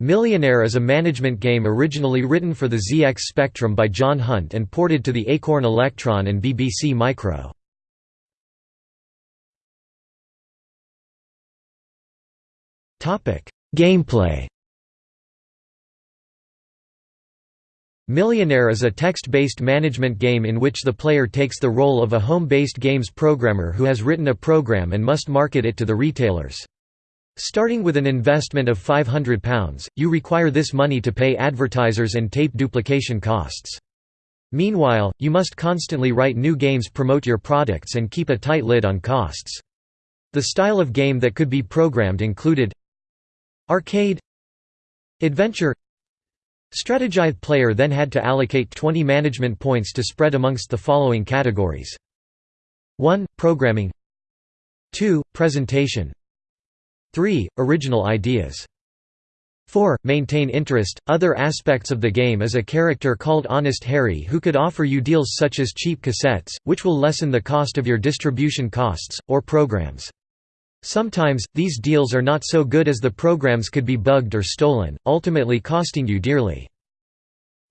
Millionaire is a management game originally written for the ZX Spectrum by John Hunt and ported to the Acorn Electron and BBC Micro. Gameplay Millionaire is a text-based management game in which the player takes the role of a home-based games programmer who has written a program and must market it to the retailers. Starting with an investment of £500, you require this money to pay advertisers and tape duplication costs. Meanwhile, you must constantly write new games promote your products and keep a tight lid on costs. The style of game that could be programmed included Arcade Adventure Strategize player then had to allocate 20 management points to spread amongst the following categories 1. Programming 2. Presentation 3. Original ideas 4. Maintain interest. Other aspects of the game is a character called Honest Harry who could offer you deals such as cheap cassettes, which will lessen the cost of your distribution costs, or programs. Sometimes, these deals are not so good as the programs could be bugged or stolen, ultimately costing you dearly.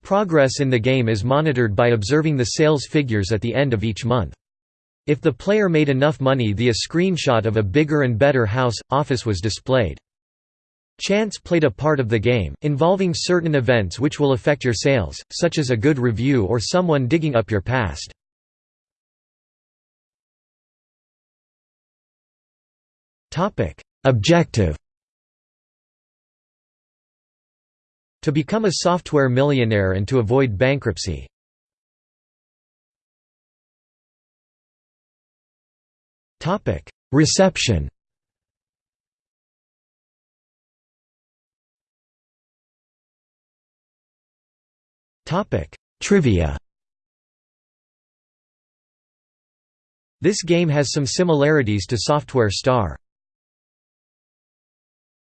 Progress in the game is monitored by observing the sales figures at the end of each month. If the player made enough money the a screenshot of a bigger and better house, office was displayed. Chance played a part of the game, involving certain events which will affect your sales, such as a good review or someone digging up your past. Objective To become a software millionaire and to avoid bankruptcy. Reception. Topic: Trivia. This game has some similarities to Software Star.